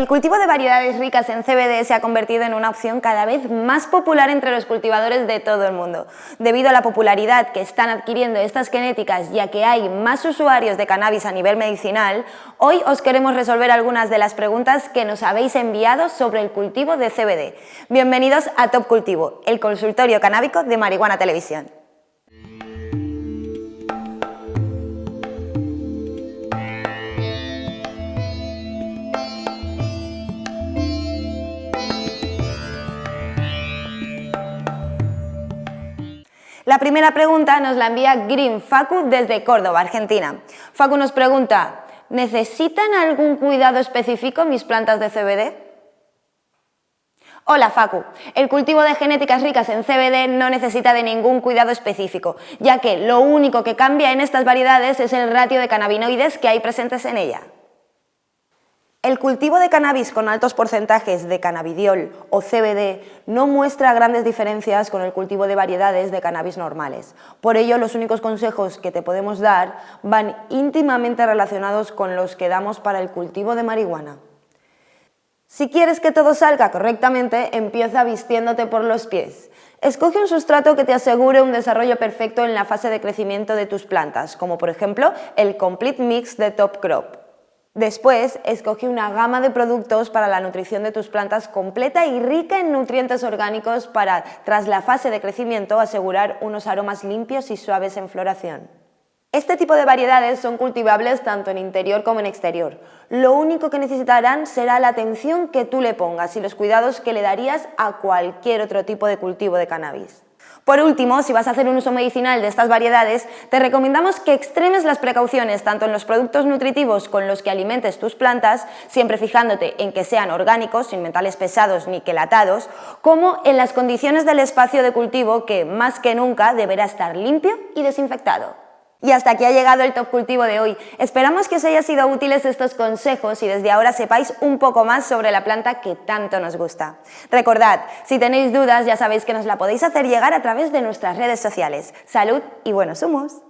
El cultivo de variedades ricas en CBD se ha convertido en una opción cada vez más popular entre los cultivadores de todo el mundo. Debido a la popularidad que están adquiriendo estas genéticas ya que hay más usuarios de cannabis a nivel medicinal, hoy os queremos resolver algunas de las preguntas que nos habéis enviado sobre el cultivo de CBD. Bienvenidos a Top Cultivo, el consultorio canábico de Marihuana Televisión. La primera pregunta nos la envía Green Facu desde Córdoba, Argentina. Facu nos pregunta, ¿necesitan algún cuidado específico mis plantas de CBD? Hola Facu, el cultivo de genéticas ricas en CBD no necesita de ningún cuidado específico, ya que lo único que cambia en estas variedades es el ratio de cannabinoides que hay presentes en ella. El cultivo de cannabis con altos porcentajes de cannabidiol o CBD no muestra grandes diferencias con el cultivo de variedades de cannabis normales. Por ello, los únicos consejos que te podemos dar van íntimamente relacionados con los que damos para el cultivo de marihuana. Si quieres que todo salga correctamente, empieza vistiéndote por los pies. Escoge un sustrato que te asegure un desarrollo perfecto en la fase de crecimiento de tus plantas, como por ejemplo el Complete Mix de Top Crop. Después, escoge una gama de productos para la nutrición de tus plantas completa y rica en nutrientes orgánicos para, tras la fase de crecimiento, asegurar unos aromas limpios y suaves en floración. Este tipo de variedades son cultivables tanto en interior como en exterior. Lo único que necesitarán será la atención que tú le pongas y los cuidados que le darías a cualquier otro tipo de cultivo de cannabis. Por último, si vas a hacer un uso medicinal de estas variedades, te recomendamos que extremes las precauciones tanto en los productos nutritivos con los que alimentes tus plantas, siempre fijándote en que sean orgánicos, sin metales pesados ni quelatados, como en las condiciones del espacio de cultivo que, más que nunca, deberá estar limpio y desinfectado. Y hasta aquí ha llegado el Top Cultivo de hoy. Esperamos que os haya sido útiles estos consejos y desde ahora sepáis un poco más sobre la planta que tanto nos gusta. Recordad, si tenéis dudas ya sabéis que nos la podéis hacer llegar a través de nuestras redes sociales. Salud y buenos humos.